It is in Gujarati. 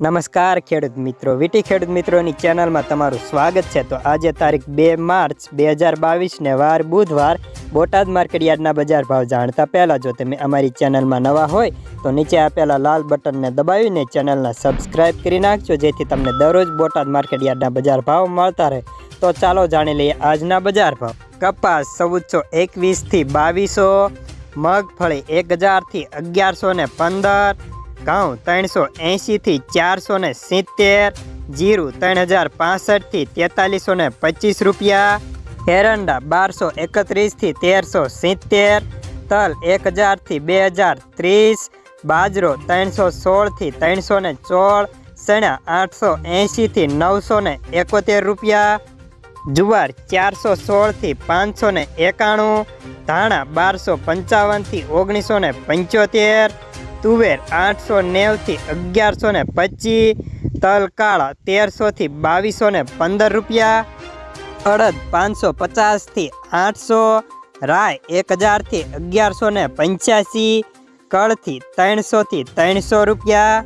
નમસ્કાર, ખેડૂત મિત્રો. વીટી ખેડૂત મિત્રોની ચેનલમાં તમારું સ્વાગત છે. તો આજે તારીખ બે માર્ચ બે હજાર બાવીસને વાર, બુધવાર, બોટાદ માર્કેટયાર્ડના બજાર ભાવ જાણતા પહેલાં જો તમે અમારી ચેનલમાં નવા હોય, તો નીચે આપેલા લાલ બટનને દબાવીને ચેનલને સબસ્ક્રાઇબ કરી નાખજો, જેથી તમને દરરોજ બોટાદ માર્કેટયાર્ડના બજાર ભાવ મળતા રહે. તો ચાલો જાણી લઈએ આજના બજાર ભાવ. કપાસ ચૌદસો એકવીસથી બાવીસો, મગફળી એક હજારથી અગિયારસો ને પંદર ઘઉં ત્રણસો એંશીથી ચારસો ને સિત્તેર, જીરું ત્રણ હજાર પાસઠથી તેતાલીસો ને પચીસ રૂપિયા, એરંડા બારસો એકત્રીસથી તેરસો સિત્તેર, તલ એક હજારથી બે હજાર ત્રીસ, બાજરો ત્રણસો સોળથી ત્રણસો ને સોળ, ચણા આઠસો એંશીથી નવસો ને એકોતેર રૂપિયા, જુવાર ચારસો સોળથી પાંચસો ને એકાણું, ધાણા બારસો પંચાવનથી ઓગણીસો ને પંચોતેર તુવેર આઠસો નેવથી અગિયારસો ને પચીસ તલ તેરસોથી બાવીસો ને પંદર રૂપિયા, અડદ પાંચસો પચાસથી આઠસો, રાય એક હજારથી અગિયારસો ને પંચ્યાસી, કળથી ત્રણસોથી ત્રણસો રૂપિયા